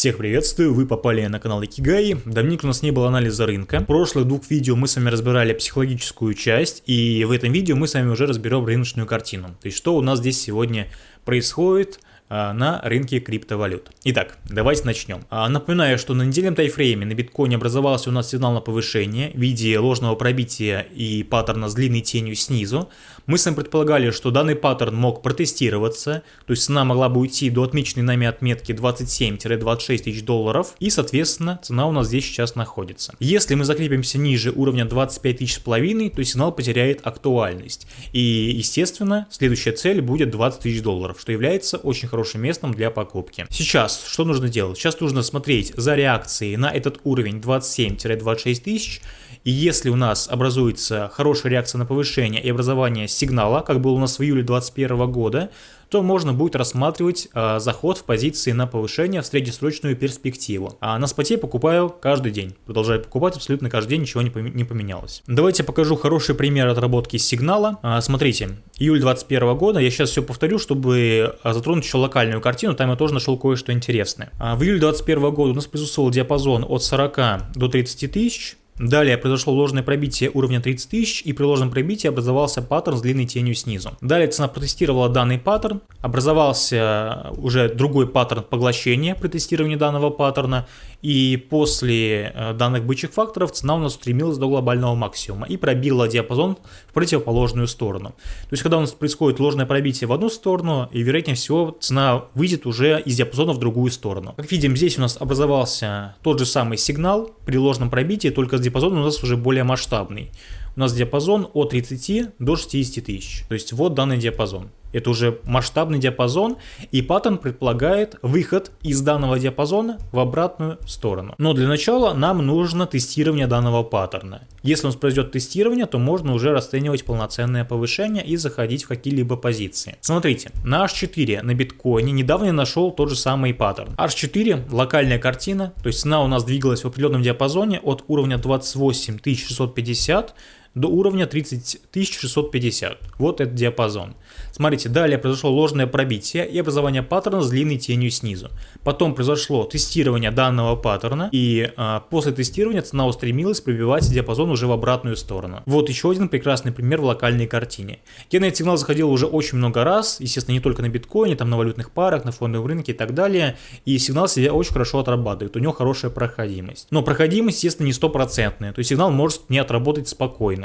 Всех приветствую, вы попали на канал Икигай. Давненько у нас не было анализа рынка. В прошлых двух видео мы с вами разбирали психологическую часть, и в этом видео мы с вами уже разберем рыночную картину. То есть что у нас здесь сегодня происходит, на рынке криптовалют. Итак, давайте начнем. А, напоминаю, что на недельном тайфрейме на биткоине образовался у нас сигнал на повышение в виде ложного пробития и паттерна с длинной тенью снизу. Мы с вами предполагали, что данный паттерн мог протестироваться, то есть цена могла бы уйти до отмеченной нами отметки 27-26 тысяч долларов, и соответственно цена у нас здесь сейчас находится. Если мы закрепимся ниже уровня 25 тысяч с половиной, то сигнал потеряет актуальность. И естественно следующая цель будет 20 тысяч долларов, что является очень хорошим хорошим местом для покупки. Сейчас что нужно делать? Сейчас нужно смотреть за реакцией на этот уровень 27-26 тысяч. И если у нас образуется хорошая реакция на повышение и образование сигнала, как было у нас в июле 2021 года, то можно будет рассматривать э, заход в позиции на повышение в среднесрочную перспективу. А на споте покупаю каждый день. Продолжаю покупать абсолютно каждый день, ничего не, не поменялось. Давайте покажу хороший пример отработки сигнала. А, смотрите, июль 2021 года, я сейчас все повторю, чтобы затронуть еще локальную картину, там я тоже нашел кое-что интересное. А, в июле 2021 года у нас присутствовал диапазон от 40 до 30 тысяч, Далее произошло ложное пробитие уровня 30 тысяч и при ложном пробитии образовался паттерн с длинной тенью снизу. Далее цена протестировала данный паттерн, образовался уже другой паттерн поглощения при тестировании данного паттерна и после э, данных бычьих факторов цена у нас устремилась до глобального максимума и пробила диапазон в противоположную сторону. То есть когда у нас происходит ложное пробитие в одну сторону и вероятнее всего цена выйдет уже из диапазона в другую сторону. Как видим здесь у нас образовался тот же самый сигнал при ложном пробитии, только с диапазон у нас уже более масштабный. У нас диапазон от 30 до 60 тысяч. То есть вот данный диапазон. Это уже масштабный диапазон, и паттерн предполагает выход из данного диапазона в обратную сторону. Но для начала нам нужно тестирование данного паттерна. Если у нас произойдет тестирование, то можно уже расценивать полноценное повышение и заходить в какие-либо позиции. Смотрите, на H4 на биткоине недавно я нашел тот же самый паттерн. H4 локальная картина, то есть цена у нас двигалась в определенном диапазоне от уровня 28650 до уровня 30650. Вот этот диапазон. Смотрите, далее произошло ложное пробитие и образование паттерна с длинной тенью снизу. Потом произошло тестирование данного паттерна, и а, после тестирования цена устремилась пробивать диапазон уже в обратную сторону. Вот еще один прекрасный пример в локальной картине. Я на этот сигнал заходил уже очень много раз, естественно, не только на биткоине, там на валютных парах, на фондовом рынке и так далее, и сигнал себя очень хорошо отрабатывает, у него хорошая проходимость. Но проходимость, естественно, не стопроцентная, то есть сигнал может не отработать спокойно.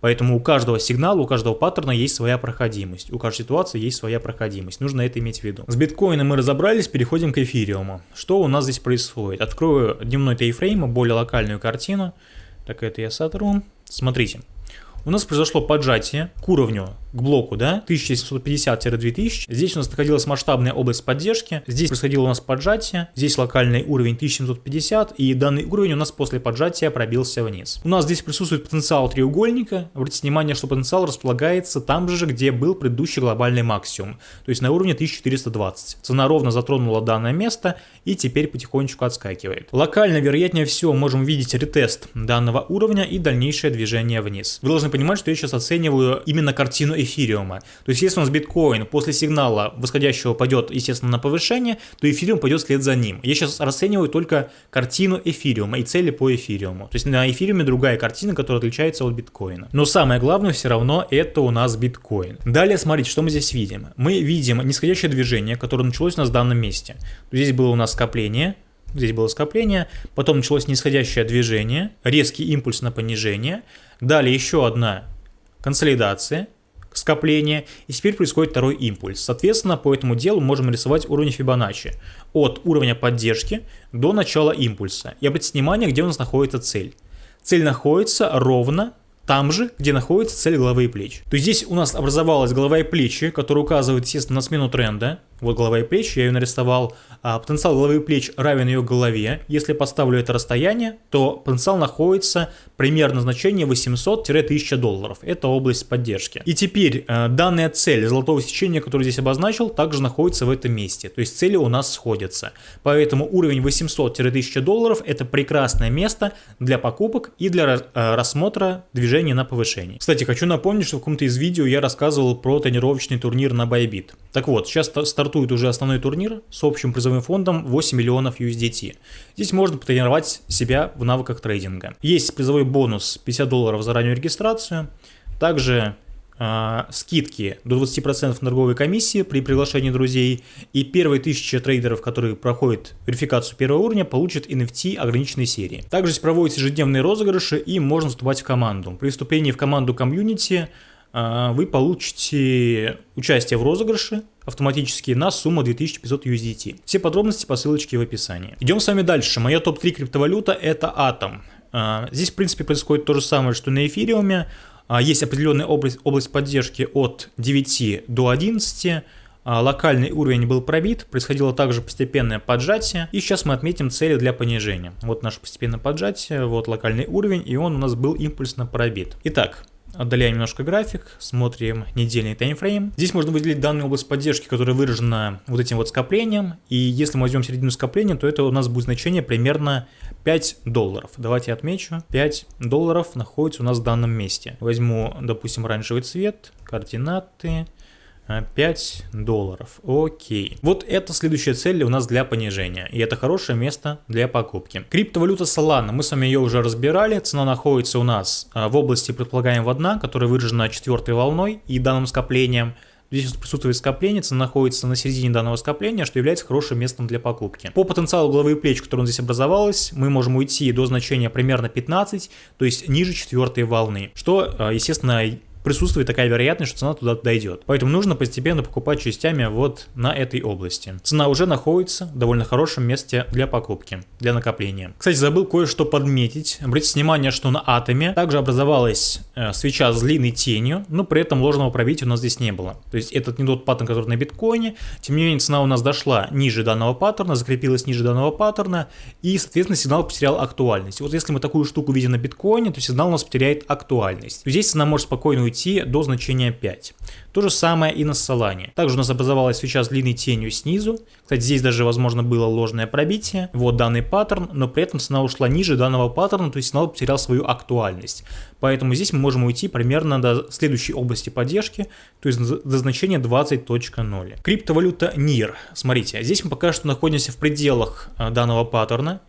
Поэтому у каждого сигнала, у каждого паттерна есть своя проходимость, у каждой ситуации есть своя проходимость, нужно это иметь в виду. С биткоином мы разобрались, переходим к эфириуму. Что у нас здесь происходит? Открою дневной тайфрейм, более локальную картину. Так, это я сотру. Смотрите, у нас произошло поджатие к уровню к блоку, да, 1750-2000. Здесь у нас находилась масштабная область поддержки, здесь происходило у нас поджатие, здесь локальный уровень 1750, и данный уровень у нас после поджатия пробился вниз. У нас здесь присутствует потенциал треугольника, обратите внимание, что потенциал располагается там же, где был предыдущий глобальный максимум, то есть на уровне 1420. Цена ровно затронула данное место и теперь потихонечку отскакивает. Локально, вероятнее всего, можем видеть ретест данного уровня и дальнейшее движение вниз. Вы должны понимать, что я сейчас оцениваю именно картину эфириума. То есть, если у нас биткоин после сигнала восходящего пойдет, естественно, на повышение, то эфириум пойдет вслед за ним. Я сейчас расцениваю только картину эфириума и цели по эфириуму. То есть, на эфириуме другая картина, которая отличается от биткоина. Но самое главное все равно это у нас биткоин. Далее, смотрите, что мы здесь видим. Мы видим нисходящее движение, которое началось у нас в данном месте. Здесь было у нас скопление, Здесь было скопление, потом началось нисходящее движение, резкий импульс на понижение, далее еще одна консолидация, скопление, и теперь происходит второй импульс. Соответственно, по этому делу можем рисовать уровень Фибоначчи от уровня поддержки до начала импульса. И обратите внимание, где у нас находится цель. Цель находится ровно там же, где находится цель головы и плеч. То есть здесь у нас образовалась голова и плечи, которая указывает, естественно, на смену тренда. Вот голова и плечи, я ее нарисовал. А потенциал головы и плеч равен ее голове. Если поставлю это расстояние, то потенциал находится примерно значение 800-1000 долларов. Это область поддержки. И теперь э, данная цель золотого сечения, которую здесь обозначил, также находится в этом месте. То есть цели у нас сходятся. Поэтому уровень 800-1000 долларов это прекрасное место для покупок и для э, рассмотра движения на повышение. Кстати, хочу напомнить, что в каком-то из видео я рассказывал про тренировочный турнир на Bybit. Так вот, сейчас стартует стартует уже основной турнир с общим призовым фондом 8 миллионов USDT. Здесь можно потренировать себя в навыках трейдинга. Есть призовой бонус 50 долларов за раннюю регистрацию. Также э, скидки до 20% на торговой комиссии при приглашении друзей. И первые 1000 трейдеров, которые проходят верификацию первого уровня, получат NFT ограниченной серии. Также здесь проводятся ежедневные розыгрыши и можно вступать в команду. При вступлении в команду комьюнити вы получите участие в розыгрыше автоматически на сумму 2500 USDT. Все подробности по ссылочке в описании. Идем с вами дальше. Моя топ-3 криптовалюта это. Э, здесь, в принципе, происходит то же самое, что на эфириуме. А, есть определенная область, область поддержки от 9 до 11, а, локальный уровень был пробит, происходило также постепенное поджатие, и сейчас мы отметим цели для понижения. Вот наше постепенное поджатие, вот локальный уровень, и он у нас был импульсно пробит. Итак, Отдаляем немножко график, смотрим недельный таймфрейм. Здесь можно выделить данную область поддержки, которая выражена вот этим вот скоплением. И если мы возьмем середину скопления, то это у нас будет значение примерно 5 долларов. Давайте отмечу. 5 долларов находится у нас в данном месте. Возьму, допустим, оранжевый цвет, координаты. 5 долларов. Окей. Вот это следующая цель у нас для понижения. И это хорошее место для покупки. Криптовалюта Solana. Мы с вами ее уже разбирали. Цена находится у нас а, в области предполагаемого дна, которая выражена четвертой волной и данным скоплением. Здесь присутствует скопление, цена находится на середине данного скопления, что является хорошим местом для покупки. По потенциалу головы и плеч, который здесь образовалось, мы можем уйти до значения примерно 15, то есть ниже четвертой волны, что, а, естественно, присутствует такая вероятность, что цена туда дойдет. Поэтому нужно постепенно покупать частями вот на этой области. Цена уже находится в довольно хорошем месте для покупки, для накопления. Кстати, забыл кое-что подметить. Обратите внимание, что на атоме также образовалась э, свеча с длинной тенью, но при этом ложного пробития у нас здесь не было. То есть этот не тот паттерн, который на биткоине. Тем не менее, цена у нас дошла ниже данного паттерна, закрепилась ниже данного паттерна, и, соответственно, сигнал потерял актуальность. Вот если мы такую штуку видим на биткоине, то сигнал у нас потеряет актуальность. Здесь цена может спокойно уйти до значения 5. То же самое и на Solana. Также у нас образовалась свеча с длинной тенью снизу. Кстати, здесь даже, возможно, было ложное пробитие. Вот данный паттерн, но при этом цена ушла ниже данного паттерна, то есть сигнал потерял свою актуальность. Поэтому здесь мы можем уйти примерно до следующей области поддержки, то есть до значения 20.0. Криптовалюта NIR. Смотрите, здесь мы пока что находимся в пределах э, данного паттерна.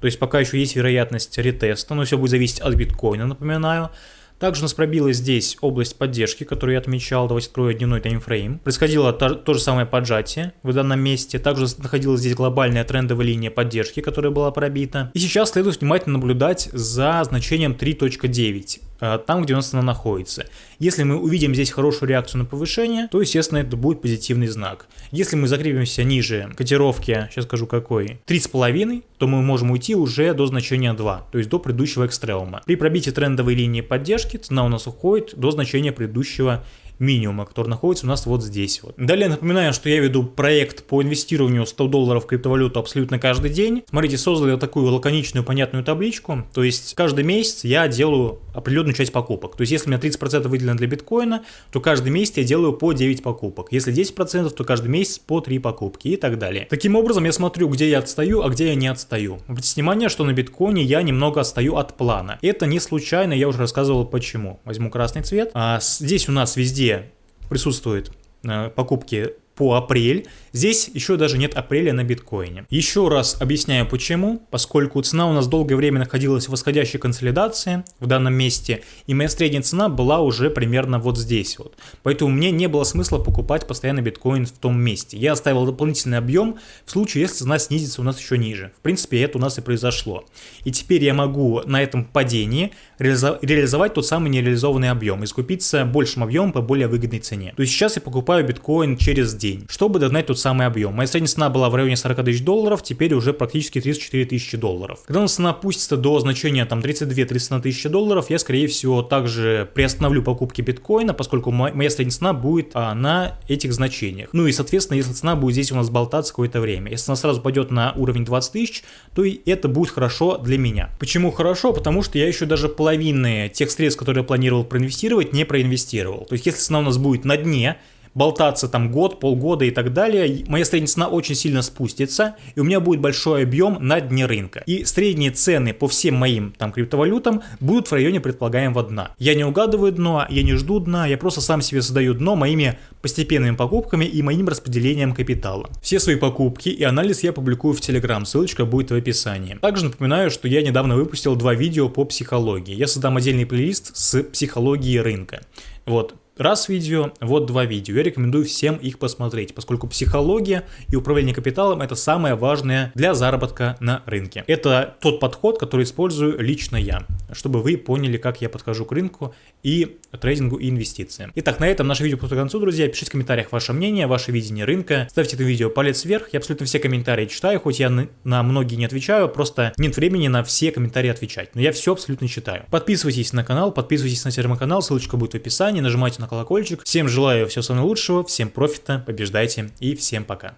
То есть пока еще есть вероятность ретеста, но все будет зависеть от биткоина, напоминаю. Также нас пробилась здесь область поддержки, которую я отмечал. Давайте открою дневной таймфрейм. Происходило то, то же самое поджатие в данном месте. Также находилась здесь глобальная трендовая линия поддержки, которая была пробита. И сейчас следует внимательно наблюдать за значением 3.9. Э, там, где у нас она находится. Если мы увидим здесь хорошую реакцию на повышение, то, естественно, это будет позитивный знак. Если мы закрепимся ниже котировки, сейчас скажу какой, 3,5, то мы можем уйти уже до значения 2, то есть до предыдущего экстремума. При пробитии трендовой линии поддержки цена у нас уходит до значения предыдущего минимума, который находится у нас вот здесь вот. Далее напоминаю, что я веду проект по инвестированию 100 долларов в криптовалюту абсолютно каждый день. Смотрите, создал я такую лаконичную понятную табличку, то есть каждый месяц я делаю определенную часть покупок. То есть если у меня 30% выделено для биткоина, то каждый месяц я делаю по 9 покупок. Если 10%, то каждый месяц по 3 покупки и так далее. Таким образом я смотрю, где я отстаю, а где я не отстаю. Обратите внимание, что на биткоине я немного отстаю от плана. Это не случайно, я уже рассказывал почему. Возьму красный цвет. А здесь у нас везде присутствуют покупки по апрель. Здесь еще даже нет апреля на биткоине. Еще раз объясняю почему. Поскольку цена у нас долгое время находилась в восходящей консолидации в данном месте, и моя средняя цена была уже примерно вот здесь вот. Поэтому мне не было смысла покупать постоянно биткоин в том месте. Я оставил дополнительный объем в случае, если цена снизится у нас еще ниже. В принципе, это у нас и произошло. И теперь я могу на этом падении реализовать тот самый нереализованный объем и скупиться большим объемом по более выгодной цене. То есть сейчас я покупаю биткоин через день день, чтобы догнать тот самый объем. Моя средняя цена была в районе 40 тысяч долларов, теперь уже практически 34 тысячи долларов. Когда у нас цена опустится до значения там 32-31 тысячи долларов, я скорее всего также приостановлю покупки биткоина, поскольку моя средняя цена будет а, на этих значениях. Ну и соответственно, если цена будет здесь у нас болтаться какое-то время, если она сразу пойдет на уровень 20 тысяч, то и это будет хорошо для меня. Почему хорошо? Потому что я еще даже половины тех средств, которые я планировал проинвестировать, не проинвестировал. То есть если цена у нас будет на дне, болтаться там год, полгода и так далее, моя средняя цена очень сильно спустится, и у меня будет большой объем на дне рынка. И средние цены по всем моим там криптовалютам будут в районе предполагаемого дна. Я не угадываю дно, я не жду дна, я просто сам себе создаю дно моими постепенными покупками и моим распределением капитала. Все свои покупки и анализ я публикую в Telegram, ссылочка будет в описании. Также напоминаю, что я недавно выпустил два видео по психологии. Я создам отдельный плейлист с психологией рынка. Вот, раз видео, вот два видео. Я рекомендую всем их посмотреть, поскольку психология и управление капиталом это самое важное для заработка на рынке. Это тот подход, который использую лично я, чтобы вы поняли, как я подхожу к рынку и трейдингу и инвестициям. Итак, на этом наше видео подходит к концу, друзья. Пишите в комментариях ваше мнение, ваше видение рынка. Ставьте это видео палец вверх. Я абсолютно все комментарии читаю, хоть я на, на многие не отвечаю, просто нет времени на все комментарии отвечать. Но я все абсолютно читаю. Подписывайтесь на канал, подписывайтесь на телеграм-канал, ссылочка будет в описании, нажимайте колокольчик. Всем желаю всего самого лучшего, всем профита, побеждайте и всем пока.